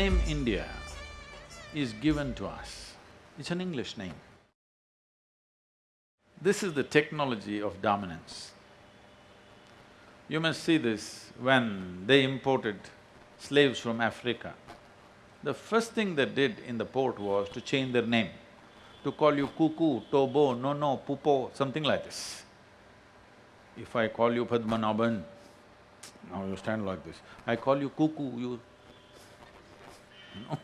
name India is given to us, it's an English name. This is the technology of dominance. You must see this when they imported slaves from Africa. The first thing they did in the port was to change their name, to call you Kuku, Tobo, Nono, Pupo, something like this. If I call you Padmanabhan, now you stand like this. I call you Kuku, you… No.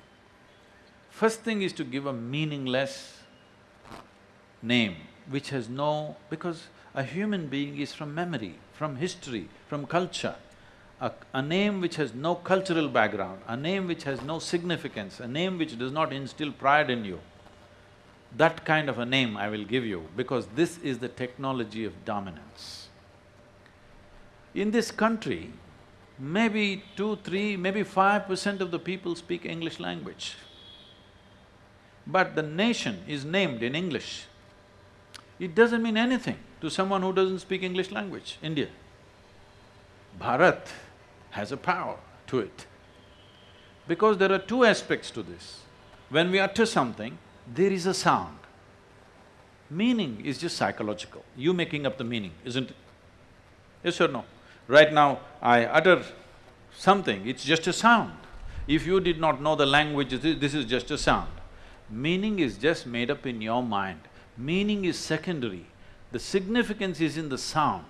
First thing is to give a meaningless name which has no… because a human being is from memory, from history, from culture. A, a name which has no cultural background, a name which has no significance, a name which does not instill pride in you, that kind of a name I will give you because this is the technology of dominance. In this country, maybe two, three, maybe five percent of the people speak English language. But the nation is named in English. It doesn't mean anything to someone who doesn't speak English language, India. Bharat has a power to it. Because there are two aspects to this. When we utter something, there is a sound. Meaning is just psychological, you making up the meaning, isn't it? Yes or no? Right now, I utter something, it's just a sound. If you did not know the language, this is just a sound. Meaning is just made up in your mind. Meaning is secondary. The significance is in the sound.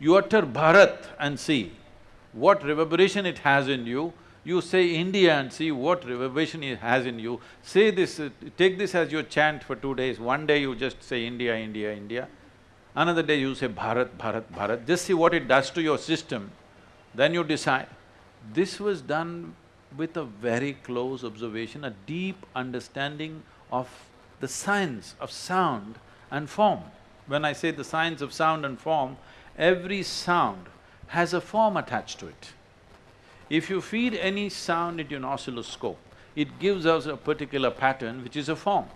You utter Bharat and see what reverberation it has in you. You say India and see what reverberation it has in you. Say this, take this as your chant for two days. One day you just say India, India, India. Another day you say Bharat, Bharat, Bharat. Just see what it does to your system. Then you decide. This was done with a very close observation, a deep understanding of the science of sound and form. When I say the science of sound and form, every sound has a form attached to it. If you feed any sound into an oscilloscope, it gives us a particular pattern which is a form.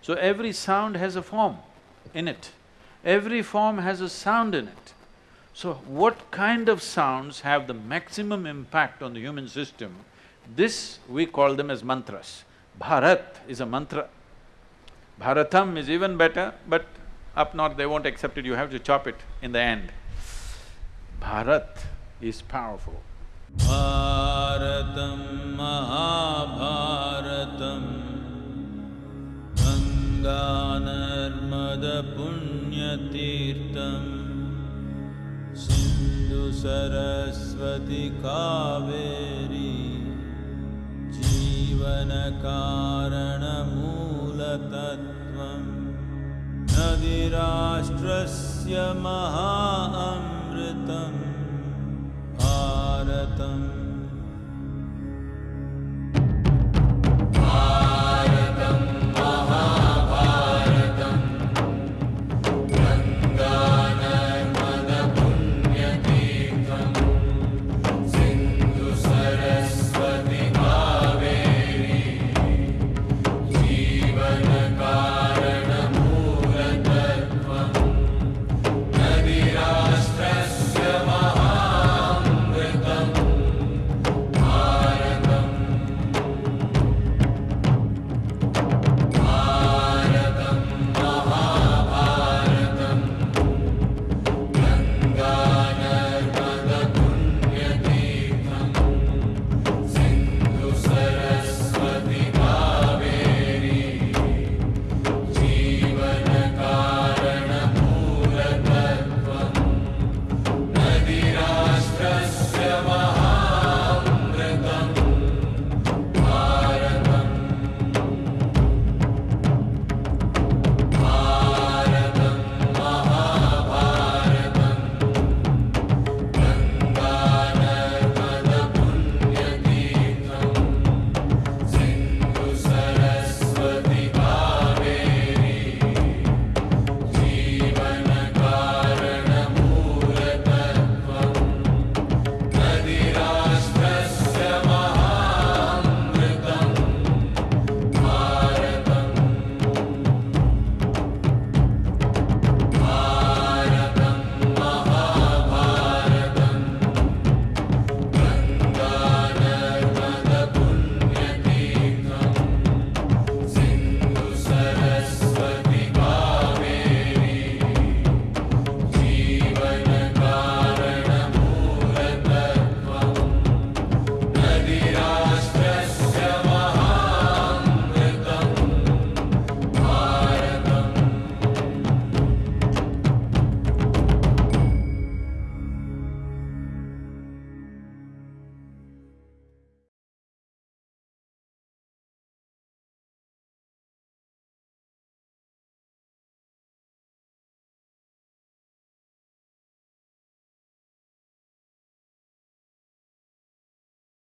So every sound has a form in it. Every form has a sound in it. So what kind of sounds have the maximum impact on the human system? This we call them as mantras. Bharat is a mantra. Bharatam is even better, but up north they won't accept it, you have to chop it in the end. Bharat is powerful. Bharatam Mahabharatam Ganganarmada Punyatirtam सिन्धुसरस्वति Kaveri जीवनकारणमूलतत्त्वं। न महा अमृतं भारतम्।